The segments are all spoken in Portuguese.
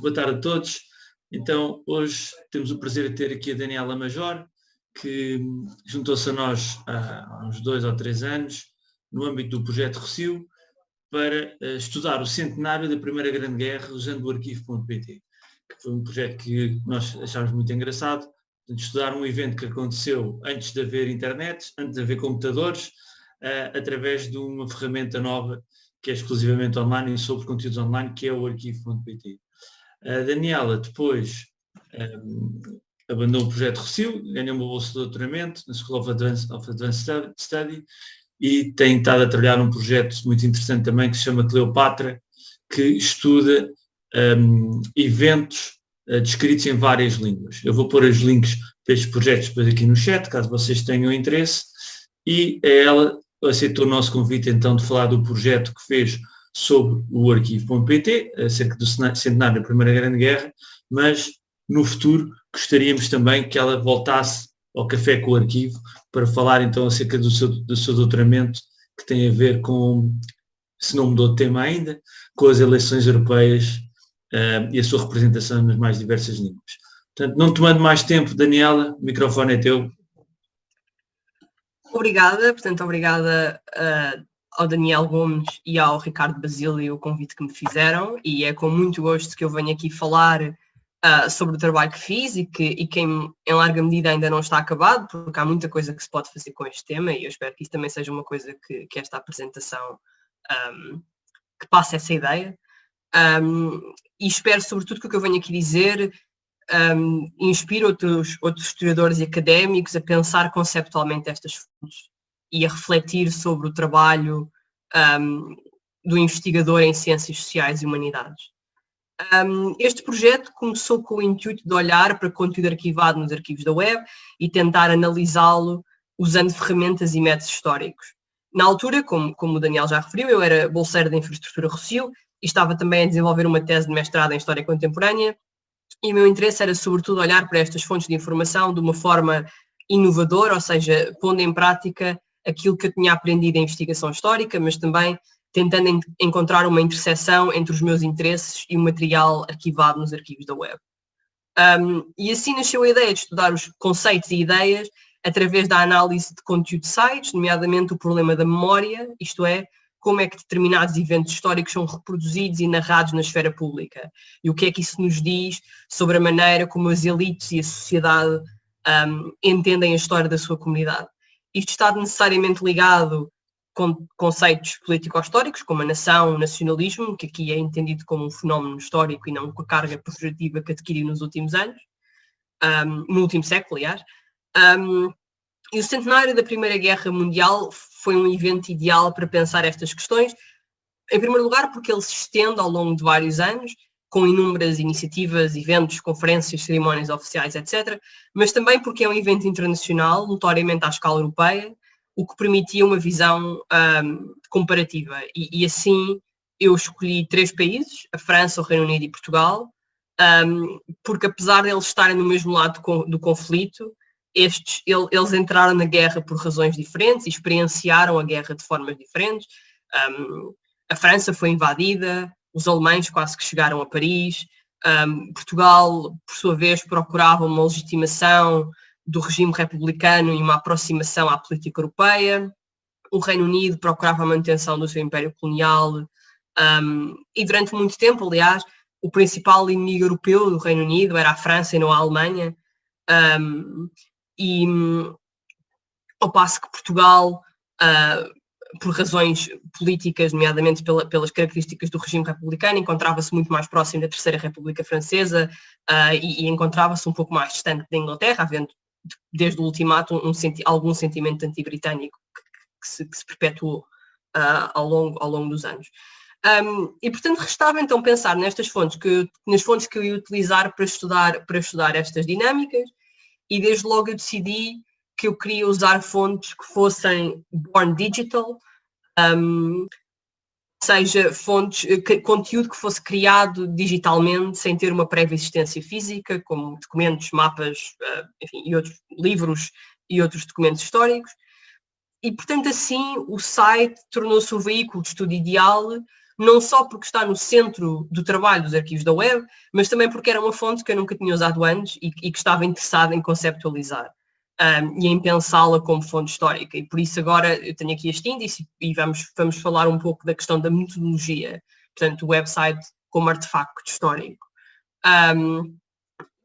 Boa tarde a todos. Então, hoje temos o prazer de ter aqui a Daniela Major, que juntou-se a nós há uns dois ou três anos, no âmbito do projeto Recio, para uh, estudar o centenário da Primeira Grande Guerra usando o arquivo.pt, que foi um projeto que nós achámos muito engraçado, de estudar um evento que aconteceu antes de haver internet, antes de haver computadores, uh, através de uma ferramenta nova que é exclusivamente online e sobre conteúdos online, que é o arquivo.pt. A Daniela depois um, abandonou o projeto Recio, ganhou uma bolsa de doutoramento na School of Advanced, of Advanced Study e tem estado a trabalhar num projeto muito interessante também que se chama Cleopatra, que estuda um, eventos uh, descritos em várias línguas. Eu vou pôr os links para estes projetos depois aqui no chat, caso vocês tenham interesse, e ela aceitou o nosso convite então de falar do projeto que fez sobre o arquivo.pt, acerca do centenário da Primeira Grande Guerra, mas no futuro gostaríamos também que ela voltasse ao Café com o Arquivo para falar então acerca do seu, do seu doutoramento que tem a ver com, se não mudou de tema ainda, com as eleições europeias uh, e a sua representação nas mais diversas línguas. Portanto, não tomando mais tempo, Daniela, o microfone é teu. Obrigada, portanto, obrigada uh, ao Daniel Gomes e ao Ricardo Basílio o convite que me fizeram e é com muito gosto que eu venho aqui falar uh, sobre o trabalho que fiz e que, e que em, em, larga medida ainda não está acabado, porque há muita coisa que se pode fazer com este tema e eu espero que isso também seja uma coisa que, que esta apresentação um, que passe essa ideia. Um, e espero sobretudo que o que eu venho aqui dizer um, inspire outros, outros historiadores e académicos a pensar conceptualmente estas fontes e a refletir sobre o trabalho um, do investigador em ciências sociais e humanidades. Um, este projeto começou com o intuito de olhar para conteúdo arquivado nos arquivos da web e tentar analisá-lo usando ferramentas e métodos históricos. Na altura, como, como o Daniel já referiu, eu era bolseiro da infraestrutura Rocio e estava também a desenvolver uma tese de mestrado em História Contemporânea e o meu interesse era sobretudo olhar para estas fontes de informação de uma forma inovadora, ou seja, pondo em prática aquilo que eu tinha aprendido em investigação histórica, mas também tentando en encontrar uma interseção entre os meus interesses e o material arquivado nos arquivos da web. Um, e assim nasceu a ideia de estudar os conceitos e ideias através da análise de conteúdo de sites, nomeadamente o problema da memória, isto é, como é que determinados eventos históricos são reproduzidos e narrados na esfera pública e o que é que isso nos diz sobre a maneira como as elites e a sociedade um, entendem a história da sua comunidade. Isto está necessariamente ligado com conceitos político-históricos, como a nação, o nacionalismo, que aqui é entendido como um fenómeno histórico e não com a carga pejorativa que adquiriu nos últimos anos, um, no último século, aliás. Um, e o centenário da Primeira Guerra Mundial foi um evento ideal para pensar estas questões, em primeiro lugar porque ele se estende ao longo de vários anos, com inúmeras iniciativas, eventos, conferências, cerimónias oficiais, etc., mas também porque é um evento internacional, notoriamente à escala europeia, o que permitia uma visão um, comparativa. E, e, assim eu escolhi três países, a França, o Reino Unido e Portugal, um, porque apesar de eles estarem no mesmo lado do, do conflito, estes, ele, eles entraram na guerra por razões diferentes e experienciaram a guerra de formas diferentes. Um, a França foi invadida, os alemães quase que chegaram a Paris, um, Portugal, por sua vez, procurava uma legitimação do regime republicano e uma aproximação à política europeia. O Reino Unido procurava a manutenção do seu império colonial um, e durante muito tempo, aliás, o principal inimigo europeu do Reino Unido era a França e não a Alemanha. Um, e ao passo que Portugal, uh, por razões políticas, nomeadamente pela, pelas características do regime republicano, encontrava-se muito mais próximo da Terceira República Francesa uh, e, e encontrava-se um pouco mais distante da Inglaterra, havendo desde o ultimato um, senti algum sentimento anti-britânico que, que, se, que, se, perpetuou uh, ao, longo, ao longo dos anos. Um, e portanto restava então pensar nestas fontes que nas fontes que eu ia utilizar para estudar para estudar estas dinâmicas e desde logo eu decidi que eu queria usar fontes que fossem born digital, um, seja fontes, que, conteúdo que fosse criado digitalmente sem ter uma prévia existência física, como documentos, mapas, uh, enfim, e outros livros e outros documentos históricos. E, portanto, assim, o site tornou-se o veículo de estudo ideal, não só porque está no centro do trabalho dos arquivos da web, mas também porque era uma fonte que eu nunca tinha usado antes e, e que estava interessada em conceptualizar um, e em pensá-la como fonte histórica. E por isso agora eu tenho aqui este índice e vamos, vamos falar um pouco da questão da metodologia, portanto, o website como artefacto histórico. Um,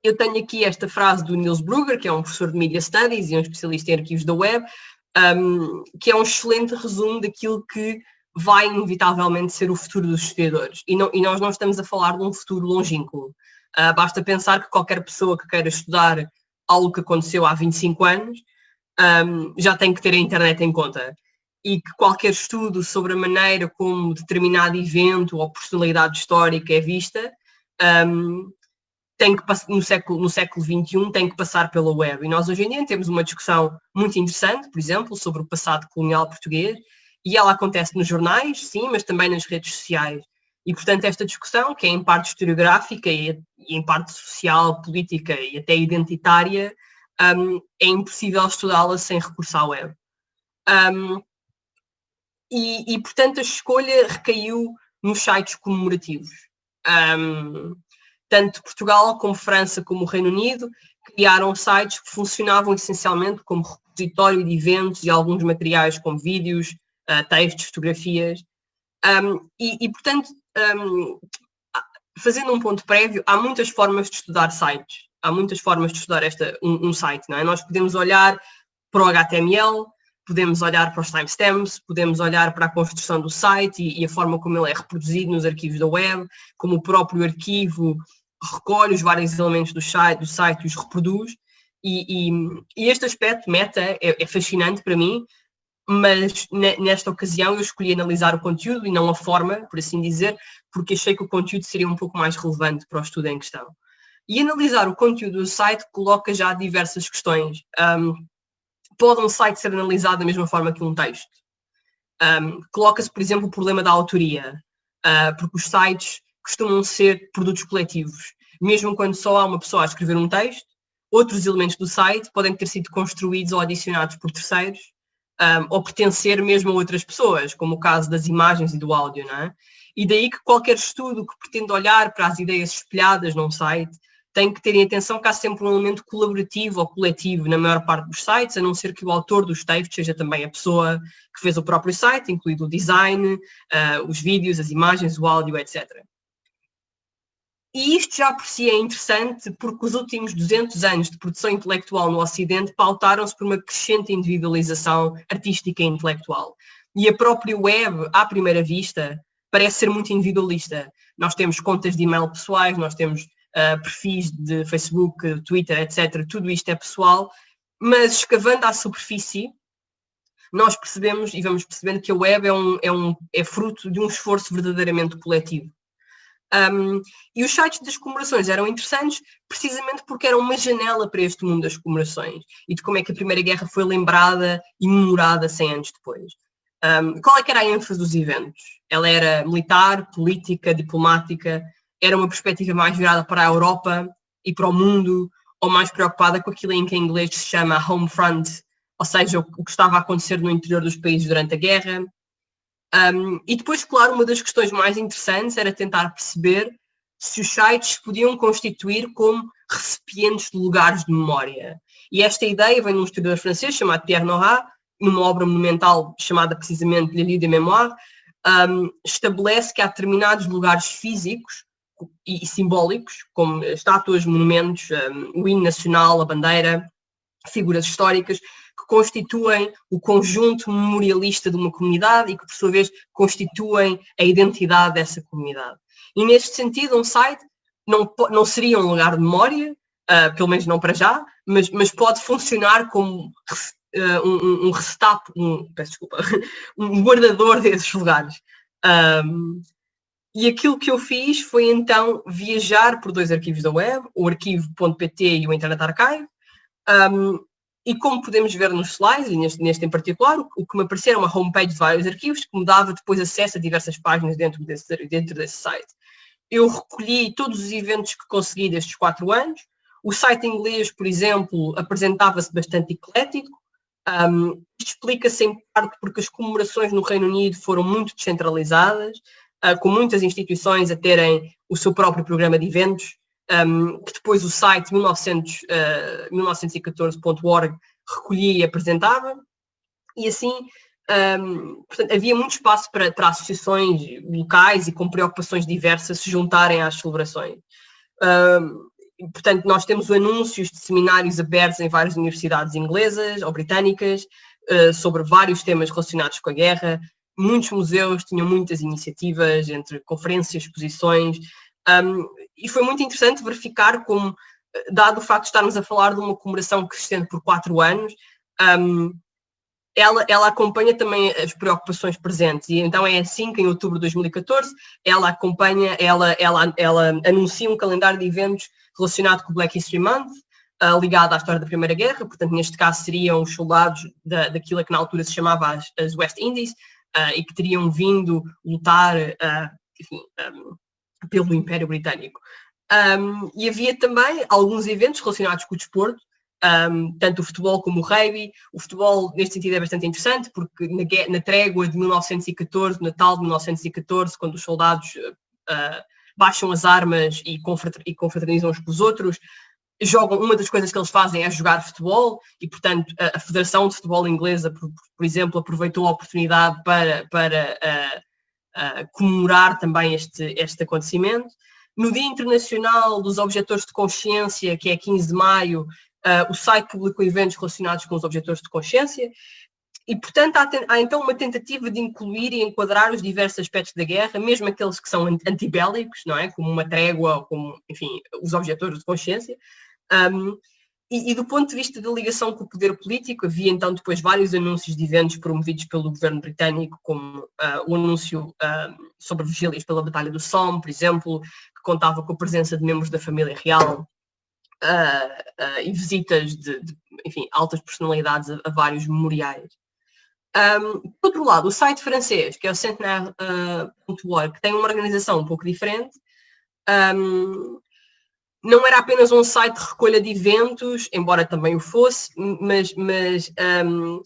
eu tenho aqui esta frase do Niels Brugger, que é um professor de Media Studies e um especialista em arquivos da web, um, que é um excelente resumo daquilo que vai inevitavelmente ser o futuro dos historiadores. E, não, e nós não estamos a falar de um futuro longínquo. Uh, basta pensar que qualquer pessoa que queira estudar algo que aconteceu há 25 anos um, já tem que ter a internet em conta. E que qualquer estudo sobre a maneira como determinado evento ou personalidade histórica é vista um, tem que no século, no século XXI tem que passar pela web. E nós hoje em dia temos uma discussão muito interessante, por exemplo, sobre o passado colonial português, e ela acontece nos jornais, sim, mas também nas redes sociais. E, portanto, esta discussão, que é em parte historiográfica e, e em parte social, política e até identitária, um, é impossível estudá-la sem recurso à web. Um, e, e, portanto, a escolha recaiu nos sites comemorativos. Um, tanto Portugal como França como o Reino Unido criaram sites que funcionavam essencialmente como repositório de eventos e alguns materiais como vídeos, uh, textos, fotografias. Um, e, e, portanto, um, fazendo um ponto prévio, há muitas formas de estudar sites. Há muitas formas de estudar esta, um, um site, não é? Nós podemos olhar para o HTML, podemos olhar para os timestamps, podemos olhar para a construção do site e, e, a forma como ele é reproduzido nos arquivos da web, como o próprio arquivo recolhe os vários elementos do site, do site e os reproduz. E, e, e este aspecto meta é, é, fascinante para mim, mas nesta ocasião eu escolhi analisar o conteúdo e não a forma, por assim dizer, porque achei que o conteúdo seria um pouco mais relevante para o estudo em questão. E analisar o conteúdo do site coloca já diversas questões. Um, pode um site ser analisado da mesma forma que um texto? Um, Coloca-se, por exemplo, o problema da autoria, uh, porque os sites costumam ser produtos coletivos. Mesmo quando só há uma pessoa a escrever um texto, outros elementos do site podem ter sido construídos ou adicionados por terceiros, um, ou pertencer mesmo a outras pessoas, como o caso das imagens e do áudio, não é? E daí que qualquer estudo que pretenda olhar para as ideias espelhadas num site tem que ter em atenção que há sempre um elemento colaborativo ou coletivo na maior parte dos sites, a não ser que o autor dos textos seja também a pessoa que fez o próprio site, incluído o design, uh, os vídeos, as imagens, o áudio, etc. E isto já por si é interessante porque os últimos 200 anos de produção intelectual no Ocidente pautaram-se por uma crescente individualização artística e intelectual. E a própria web, à primeira vista, parece ser muito individualista. Nós temos contas de e-mail pessoais, nós temos uh, perfis de Facebook, Twitter, etc. Tudo isto é pessoal, mas escavando à superfície, nós percebemos e vamos percebendo que a web é, um, é, um, é fruto de um esforço verdadeiramente coletivo. Um, e os sites das comemorações eram interessantes precisamente porque eram uma janela para este mundo das comemorações e de como é que a Primeira Guerra foi lembrada e memorada 100 anos depois. Um, qual é que era a ênfase dos eventos? Ela era militar, política, diplomática, era uma perspectiva mais virada para a Europa e para o mundo, ou mais preocupada com aquilo em que em inglês se chama home front, ou seja, o que estava a acontecer no interior dos países durante a guerra. Um, e depois, claro, uma das questões mais interessantes era tentar perceber se os sites podiam constituir como recipientes de lugares de memória. E esta ideia vem de um historiador francês chamado Pierre Nora, numa obra monumental chamada precisamente Le Lieu de Mémoire, um, estabelece que há determinados lugares físicos e, simbólicos, como estátuas, monumentos, um, o hino nacional, a bandeira, figuras históricas, que constituem o conjunto memorialista de uma comunidade e que, por sua vez, constituem a identidade dessa comunidade. E, neste sentido, um site não, não seria um lugar de memória, uh, pelo menos não para já, mas, mas pode funcionar como uh, um, um, um, peço desculpa, um guardador desses lugares. Um, e aquilo que eu fiz foi então viajar por dois arquivos da web, o arquivo.pt e o Internet Archive. Um, e como podemos ver nos slides, e neste, neste em particular, o, que me apareceu era uma homepage de vários arquivos que me dava depois acesso a diversas páginas dentro desse, dentro desse site. Eu recolhi todos os eventos que consegui destes quatro anos. O site inglês, por exemplo, apresentava-se bastante eclético. Um, isto explica-se em parte porque as comemorações no Reino Unido foram muito descentralizadas uh, com muitas instituições a terem o seu próprio programa de eventos, um, que depois o site 1900, uh, 1914.org recolhia e apresentava, e assim um, portanto, havia muito espaço para, para associações locais e com preocupações diversas se juntarem às celebrações. Um, portanto, nós temos anúncios de seminários abertos em várias universidades inglesas ou britânicas uh, sobre vários temas relacionados com a guerra. Muitos museus tinham muitas iniciativas entre conferências, exposições, um, e foi muito interessante verificar como, dado o facto de estarmos a falar de uma comemoração que se estende por quatro anos, um, ela, ela acompanha também as preocupações presentes. E então é assim que em outubro de 2014 ela acompanha, ela, ela, ela anuncia um calendário de eventos relacionado com o Black History Month, uh, ligado à história da Primeira Guerra, portanto neste caso seriam os soldados da, daquilo que na altura se chamava as, as West Indies uh, e que teriam vindo lutar, uh, enfim, um, pelo Império Britânico. Um, e havia também alguns eventos relacionados com o desporto, um, tanto o futebol como o rugby. O futebol, neste sentido, é bastante interessante, porque na, na trégua de 1914, Natal de 1914, quando os soldados uh, baixam as armas e, e confraternizam uns com os outros, jogam, uma das coisas que eles fazem é jogar futebol e, portanto, a, a Federação de Futebol Inglesa, por, por, exemplo, aproveitou a oportunidade para, para uh, uh, comemorar também este, este acontecimento. No Dia Internacional dos Objetores de Consciência, que é 15 de maio, uh, o site publicou eventos relacionados com os objetores de consciência e, portanto, há, há, então uma tentativa de incluir e enquadrar os diversos aspectos da guerra, mesmo aqueles que são antibélicos, não é? Como uma trégua, como, enfim, os objetores de consciência. Um, e, e, do ponto de vista da ligação com o poder político, havia então depois vários anúncios de eventos promovidos pelo governo britânico, como uh, o anúncio uh, sobre vigílias pela Batalha do Somme, por exemplo, que contava com a presença de membros da família real uh, e visitas de, de, enfim, altas personalidades a, a vários memoriais. Um, por outro lado, o site francês, que é o Centenaire.org, tem uma organização um pouco diferente, um, não era apenas um site de recolha de eventos, embora também o fosse, mas, mas um,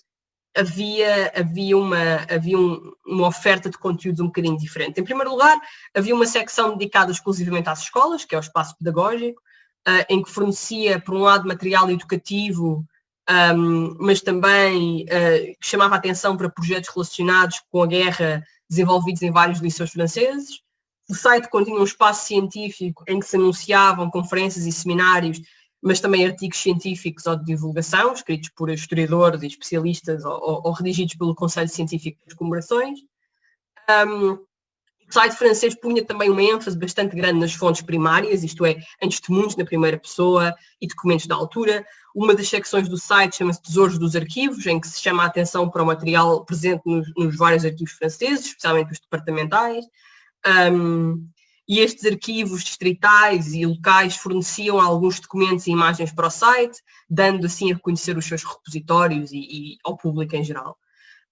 havia, havia, uma, havia um, uma oferta de conteúdos um bocadinho diferente. Em primeiro lugar, havia uma secção dedicada exclusivamente às escolas, que é o espaço pedagógico, uh, em que fornecia, por um lado, material educativo, um, mas também uh, chamava atenção para projetos relacionados com a guerra desenvolvidos em vários liceus franceses. O site continha um espaço científico em que se anunciavam conferências e seminários, mas também artigos científicos ou de divulgação, escritos por historiadores e especialistas ou, ou, ou redigidos pelo Conselho Científico das Comemorações. Um, o site francês punha também uma ênfase bastante grande nas fontes primárias, isto é, em testemunhos na primeira pessoa e documentos da altura. Uma das secções do site chama-se Tesouros dos Arquivos, em que se chama a atenção para o material presente nos, nos vários arquivos franceses, especialmente os departamentais. Um, e estes arquivos distritais e locais forneciam alguns documentos e imagens para o site, dando assim a conhecer os seus repositórios e, e ao público em geral.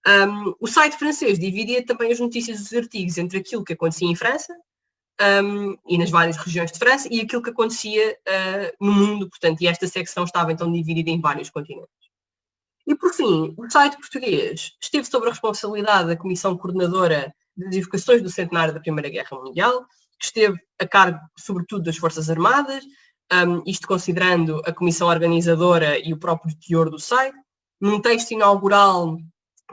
Um, o site francês dividia também as notícias dos artigos entre aquilo que acontecia em França um, e nas várias regiões de França e aquilo que acontecia uh, no mundo, portanto, e esta secção estava então dividida em vários continentes. E por fim, o site português esteve sob a responsabilidade da Comissão Coordenadora das Evocações do Centenário da Primeira Guerra Mundial, que esteve a cargo, sobretudo, das Forças Armadas, um, isto considerando a comissão organizadora e o próprio teor do site. Num texto inaugural,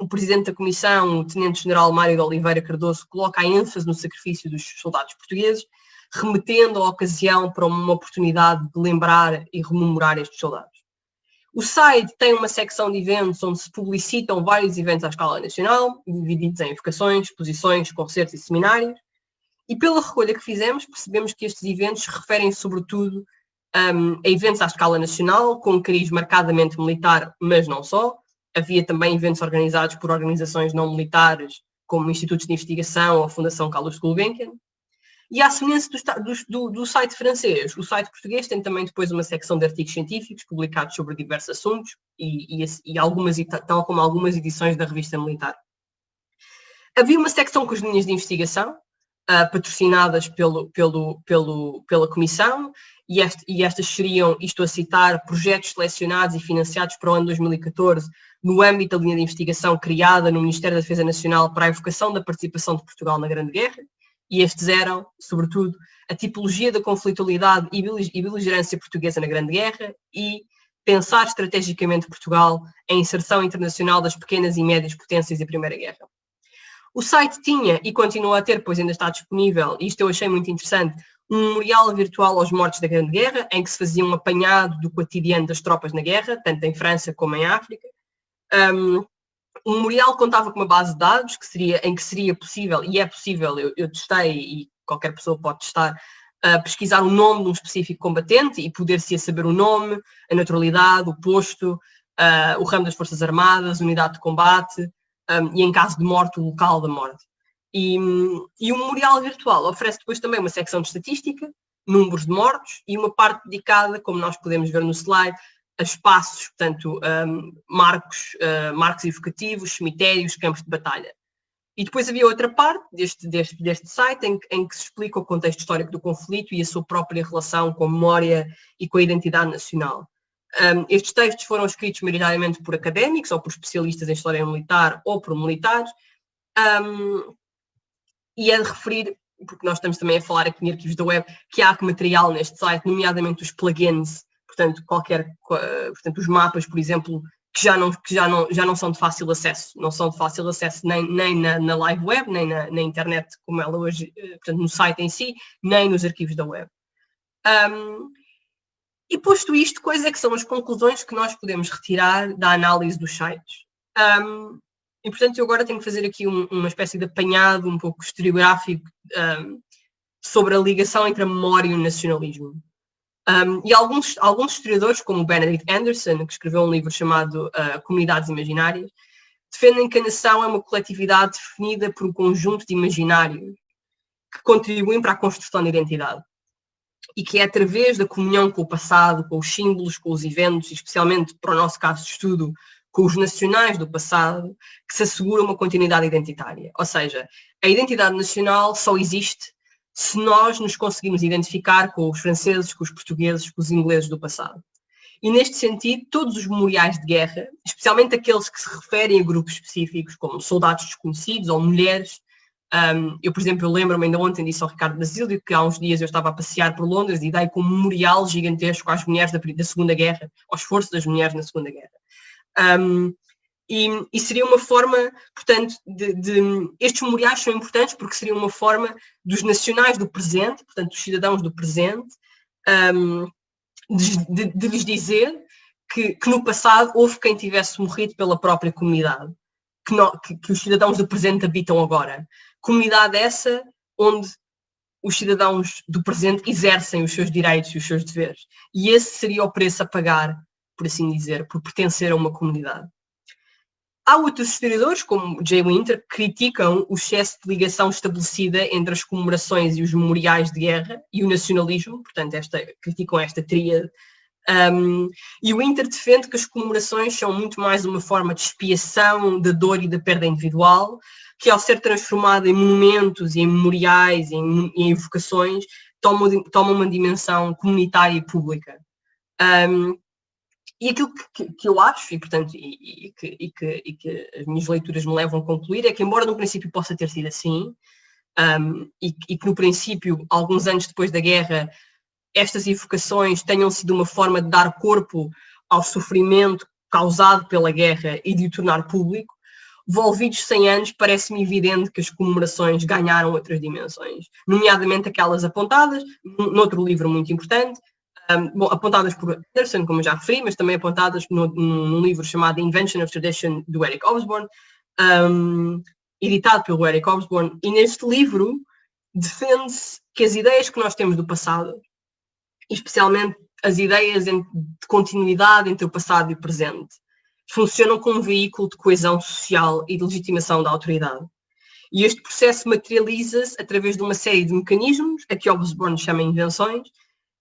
o presidente da comissão, o tenente-general Mário de Oliveira Cardoso, coloca a ênfase no sacrifício dos soldados portugueses, remetendo a ocasião para uma oportunidade de lembrar e rememorar estes soldados. O site tem uma secção de eventos onde se publicitam vários eventos à escala nacional, divididos em evocações, exposições, concertos e seminários. E pela recolha que fizemos, percebemos que estes eventos referem sobretudo um, a eventos à escala nacional, com um cariz marcadamente militar, mas não só. Havia também eventos organizados por organizações não militares, como institutos de investigação ou a Fundação Carlos Gulbenkian. E à semelhança do, do, do, site francês, o site português tem também depois uma secção de artigos científicos publicados sobre diversos assuntos e, e, e algumas, tal como algumas edições da revista militar. Havia uma secção com as linhas de investigação, uh, patrocinadas pelo, pelo, pelo, pela Comissão, e, este, e, estas seriam, isto a citar, projetos selecionados e financiados para o ano 2014 no âmbito da linha de investigação criada no Ministério da Defesa Nacional para a evocação da participação de Portugal na Grande Guerra, E estes eram, sobretudo, a tipologia da conflitualidade e beligerância portuguesa na Grande Guerra e pensar estrategicamente Portugal em inserção internacional das pequenas e médias potências e Primeira Guerra. O site tinha e continua a ter, pois ainda está disponível, e isto eu achei muito interessante, um memorial virtual aos mortos da Grande Guerra, em que se fazia um apanhado do cotidiano das tropas na guerra, tanto em França como em África. Um, o memorial contava com uma base de dados que seria, em que seria possível, e é possível, eu, eu testei e qualquer pessoa pode testar, uh, pesquisar o nome de um específico combatente e poder-se saber o nome, a naturalidade, o posto, uh, o ramo das Forças Armadas, unidade de combate um, e, em caso de morte, o local da morte. E, e o memorial virtual oferece depois também uma secção de estatística, números de mortos e uma parte dedicada, como nós podemos ver no slide, espaços, portanto, um, marcos, uh, marcos evocativos, cemitérios, campos de batalha. E depois havia outra parte deste, deste, deste site em, em, que se explica o contexto histórico do conflito e a sua própria relação com a memória e com a identidade nacional. Um, estes textos foram escritos maioritariamente por académicos ou por especialistas em história militar ou por militares. Um, e é de referir, porque nós estamos também a falar aqui em arquivos da web, que há material neste site, nomeadamente os plugins portanto, qualquer, portanto, os mapas, por exemplo, que já não, que já não, já não são de fácil acesso, não são de fácil acesso nem, nem na, na live web, nem na, na, internet como ela hoje, eh, portanto, no site em si, nem nos arquivos da web. Um, e posto isto, quais é que são as conclusões que nós podemos retirar da análise dos sites? Um, e portanto, eu agora tenho que fazer aqui um, uma espécie de apanhado um pouco historiográfico um, sobre a ligação entre a memória e o nacionalismo. Um, e alguns, alguns historiadores, como Benedict Anderson, que escreveu um livro chamado uh, Comunidades Imaginárias, defendem que a nação é uma coletividade definida por um conjunto de imaginários que contribuem para a construção da identidade. E que é através da comunhão com o passado, com os símbolos, com os eventos, especialmente para o nosso caso de estudo, com os nacionais do passado, que se assegura uma continuidade identitária. Ou seja, a identidade nacional só existe se nós nos conseguimos identificar com os franceses, com os portugueses, com os ingleses do passado. E neste sentido, todos os memoriais de guerra, especialmente aqueles que se referem a grupos específicos, como soldados desconhecidos ou mulheres, um, eu, por exemplo, lembro-me ainda ontem, disse ao Ricardo Basílio, que há uns dias eu estava a passear por Londres e dei com um memorial gigantesco às mulheres da, da Segunda Guerra, ao esforço das mulheres na Segunda Guerra. Um, e, e, seria uma forma, portanto, de, de, estes memoriais são importantes porque seria uma forma dos nacionais do presente, portanto, dos cidadãos do presente, um, de, de, lhes dizer que, que, no passado houve quem tivesse morrido pela própria comunidade, que, não, que, que os cidadãos do presente habitam agora. Comunidade essa onde os cidadãos do presente exercem os seus direitos e os seus deveres. E esse seria o preço a pagar, por assim dizer, por pertencer a uma comunidade. Há outros historiadores, como Jay Winter, que criticam o excesso de ligação estabelecida entre as comemorações e os memoriais de guerra e o nacionalismo, portanto, esta, criticam esta tríade. Um, e o Winter defende que as comemorações são muito mais uma forma de expiação da dor e da perda individual, que ao ser transformada em monumentos em memoriais em, em evocações, toma, toma uma dimensão comunitária e pública. Um, e aquilo que, que, eu acho, e portanto, e, e, que, e, que, e, que, as minhas leituras me levam a concluir, é que embora no princípio possa ter sido assim, um, e, que no princípio, alguns anos depois da guerra, estas evocações tenham sido uma forma de dar corpo ao sofrimento causado pela guerra e de o tornar público, volvidos 100 anos, parece-me evidente que as comemorações ganharam outras dimensões, nomeadamente aquelas apontadas, noutro livro muito importante, um, bom, apontadas por Anderson, como já referi, mas também apontadas no, num livro chamado Invention of Tradition, do Eric Osborne, um, editado pelo Eric Osborne, e neste livro defende-se que as ideias que nós temos do passado, especialmente as ideias de continuidade entre o passado e o presente, funcionam como um veículo de coesão social e de legitimação da autoridade. E este processo materializa-se através de uma série de mecanismos, a que Osborne chama invenções,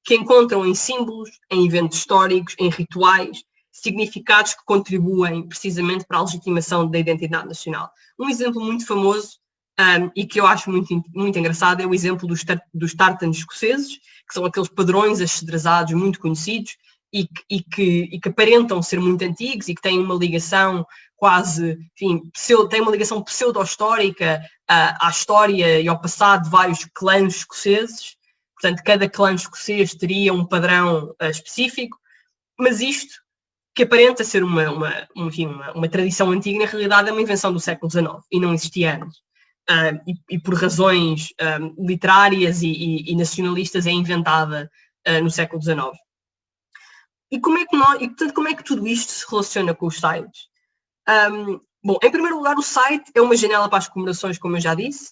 que encontram em símbolos, em eventos históricos, em rituais, significados que contribuem precisamente para a legitimação da identidade nacional. Um exemplo muito famoso um, e que eu acho muito, muito engraçado é o exemplo dos, dos escoceses, que são aqueles padrões axedrezados muito conhecidos, e, e, que, e que aparentam ser muito antigos e que têm uma ligação quase, enfim, pseudo, têm uma ligação pseudo-histórica uh, à história e ao passado de vários clãs escoceses. Portanto, cada clã escocês teria um padrão uh, específico, mas isto, que aparenta ser uma, uma, enfim, uma, uma, tradição antiga, na realidade é uma invenção do século XIX e não existia antes. Uh, e, e, por razões literárias e, e, e, nacionalistas é inventada no século XIX. E como é que nós, e portanto, como é que tudo isto se relaciona com os sites? Um, bom, em primeiro lugar, o site é uma janela para as comemorações, como eu já disse,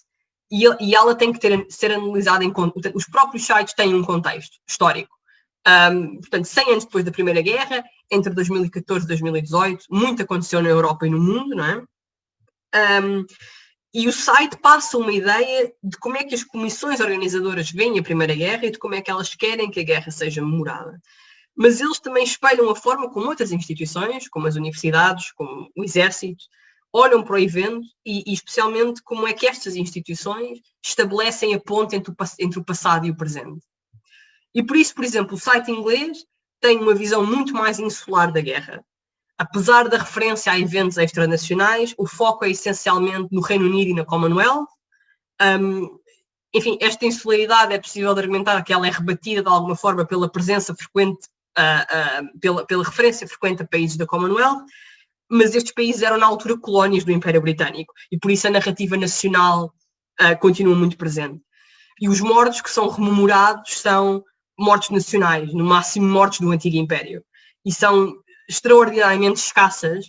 e, e ela tem que ter, ser analisada em conta. Os próprios sites têm um contexto histórico. Um, portanto, 100 anos depois da Primeira Guerra, entre 2014 e 2018, muito aconteceu na Europa e no mundo, não é? Um, e o site passa uma ideia de como é que as comissões organizadoras veem a Primeira Guerra e de como é que elas querem que a guerra seja memorada mas eles também espelham a forma como outras instituições, como as universidades, como o exército, olham para o evento e, e especialmente como é que estas instituições estabelecem a ponte entre o, entre o passado e o presente. E por isso, por exemplo, o site inglês tem uma visão muito mais insular da guerra. Apesar da referência a eventos extranacionais, o foco é essencialmente no Reino Unido e na Commonwealth. Um, enfim, esta insularidade é possível de argumentar que ela é rebatida de alguma forma pela presença frequente uh, uh, pela, pela referência frequente a países da Commonwealth, mas estes países eram na altura colónias do Império Britânico e por isso a narrativa nacional uh, continua muito presente. E os mortos que são rememorados são mortos nacionais, no máximo mortos do Antigo Império. E são extraordinariamente escassas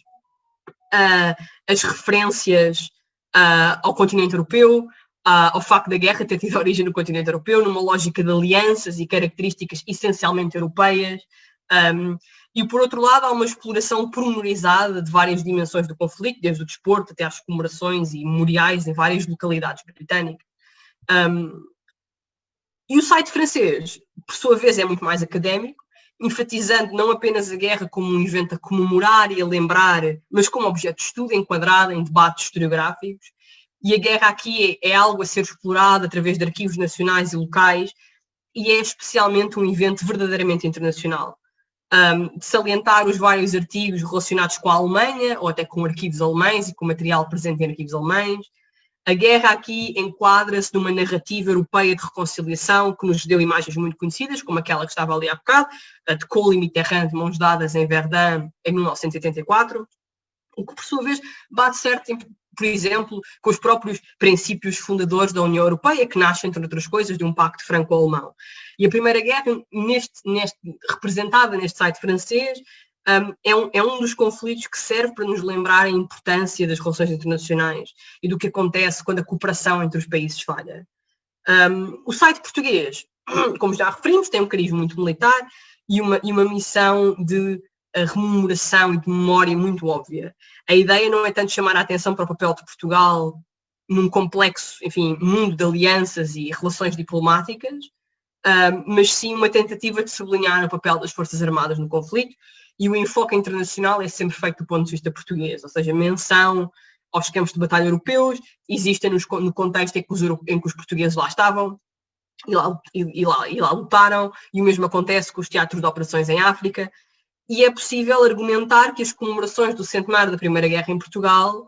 uh, as referências uh, ao continente europeu, ao facto da guerra ter tido origem no continente europeu, numa lógica de alianças e características essencialmente europeias. Um, e por outro lado, há uma exploração pormenorizada de várias dimensões do conflito, desde o desporto até às comemorações e memoriais em várias localidades britânicas. Um, e o site francês, por sua vez, é muito mais académico, enfatizando não apenas a guerra como um evento a comemorar e a lembrar, mas como objeto de estudo enquadrado em debates historiográficos e a guerra aqui é, é algo a ser explorado através de arquivos nacionais e locais e é especialmente um evento verdadeiramente internacional. Um, salientar os vários artigos relacionados com a Alemanha, ou até com arquivos alemães e com material presente em arquivos alemães. A guerra aqui enquadra-se numa narrativa europeia de reconciliação que nos deu imagens muito conhecidas, como aquela que estava ali há bocado, a de Kohl e Mitterrand de mãos dadas em Verdun em 1984, o que por sua vez bate certo por exemplo, com os próprios princípios fundadores da União Europeia, que nascem, entre outras coisas, de um pacto franco-alemão. E a Primeira Guerra, neste, neste, representada neste site francês, um, é, um, é um dos conflitos que serve para nos lembrar a importância das relações internacionais e do que acontece quando a cooperação entre os países falha. Um, o site português, como já referimos, tem um carisma muito militar e uma, e uma missão de a rememoração e de memória muito óbvia. A ideia não é tanto chamar a atenção para o papel de Portugal num complexo, enfim, mundo de alianças e relações diplomáticas, uh, mas sim uma tentativa de sublinhar o papel das Forças Armadas no conflito e o enfoque internacional é sempre feito do ponto de vista português, ou seja, menção aos campos de batalha europeus, existem nos, no contexto em que, os, em que os portugueses lá estavam, e lá, e, e, lá, e lá lutaram, e o mesmo acontece com os teatros de operações em África, e é possível argumentar que as comemorações do centenário da Primeira Guerra em Portugal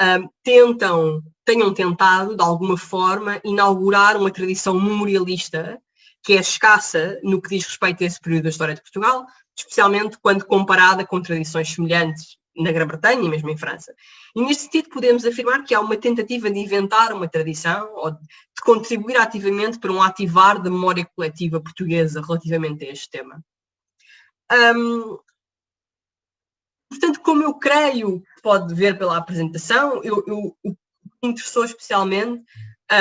um, tentam, tenham tentado, de alguma forma, inaugurar uma tradição memorialista que é escassa no que diz respeito a esse período da história de Portugal, especialmente quando comparada com tradições semelhantes na Grã-Bretanha e mesmo em França. E neste sentido podemos afirmar que há uma tentativa de inventar uma tradição ou de contribuir ativamente para um ativar da memória coletiva portuguesa relativamente a este tema. Um, portanto, como eu creio, pode ver pela apresentação, eu, eu, o que me interessou especialmente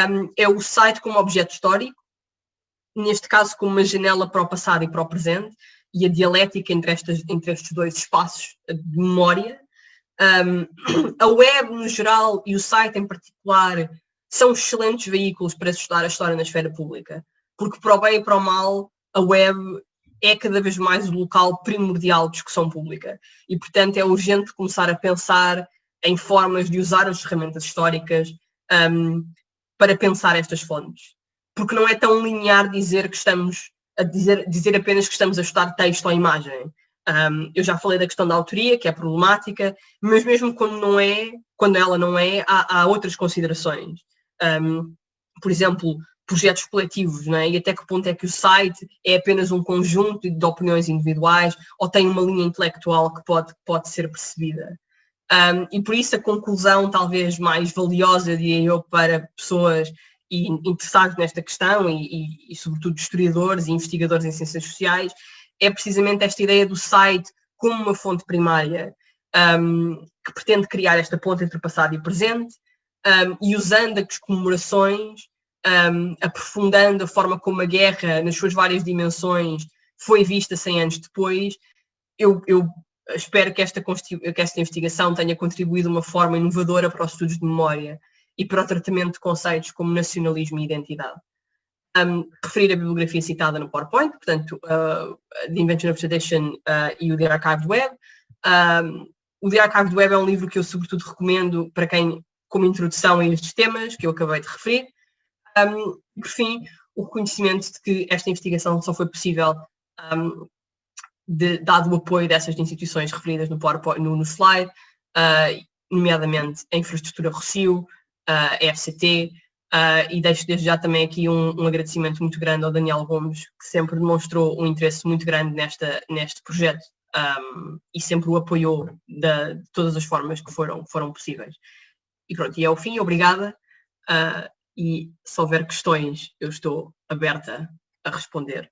um, é o site como objeto histórico, neste caso como uma janela para o passado e para o presente, e a dialética entre, estas, entre estes dois espaços de memória. Um, a web no geral e o site em particular são excelentes veículos para estudar a história na esfera pública, porque para o bem e para o mal, a web é cada vez mais o local primordial de discussão pública. E, portanto, é urgente começar a pensar em formas de usar as ferramentas históricas um, para pensar estas fontes. Porque não é tão linear dizer que estamos a dizer, dizer apenas que estamos a estudar texto ou imagem. Um, eu já falei da questão da autoria, que é problemática, mas mesmo quando não é, quando ela não é, há, há outras considerações. Um, por exemplo, projetos coletivos, não é? E até que ponto é que o site é apenas um conjunto de opiniões individuais ou tem uma linha intelectual que pode, pode ser percebida. Um, e por isso a conclusão talvez mais valiosa, diria eu, para pessoas interessados nesta questão e, e, e, sobretudo, historiadores e investigadores em ciências sociais, é precisamente esta ideia do site como uma fonte primária um, que pretende criar esta ponte entre passado e presente um, e usando as comemorações, um, aprofundando a forma como a guerra, nas suas várias dimensões, foi vista 100 anos depois, eu, eu espero que esta, que esta investigação tenha contribuído de uma forma inovadora para os estudos de memória e para o tratamento de conceitos como nacionalismo e identidade. Um, referir a bibliografia citada no PowerPoint, portanto, uh, The Invention of Tradition uh, e o The Archived Web. Um, o The Archived Web é um livro que eu sobretudo recomendo para quem, como introdução a estes temas que eu acabei de referir. Um, por fim, o reconhecimento de que esta investigação só foi possível um, de, dado o apoio dessas instituições referidas no, PowerPoint, no, no slide, uh, nomeadamente a infraestrutura Rocio, a FCT, Uh, e deixo desde já também aqui um, um, agradecimento muito grande ao Daniel Gomes, que sempre demonstrou um interesse muito grande nesta, neste projeto um, e sempre o apoiou de, de, todas as formas que foram, foram possíveis. E pronto, e é o fim, obrigada. Uh, e se houver questões, eu estou aberta a responder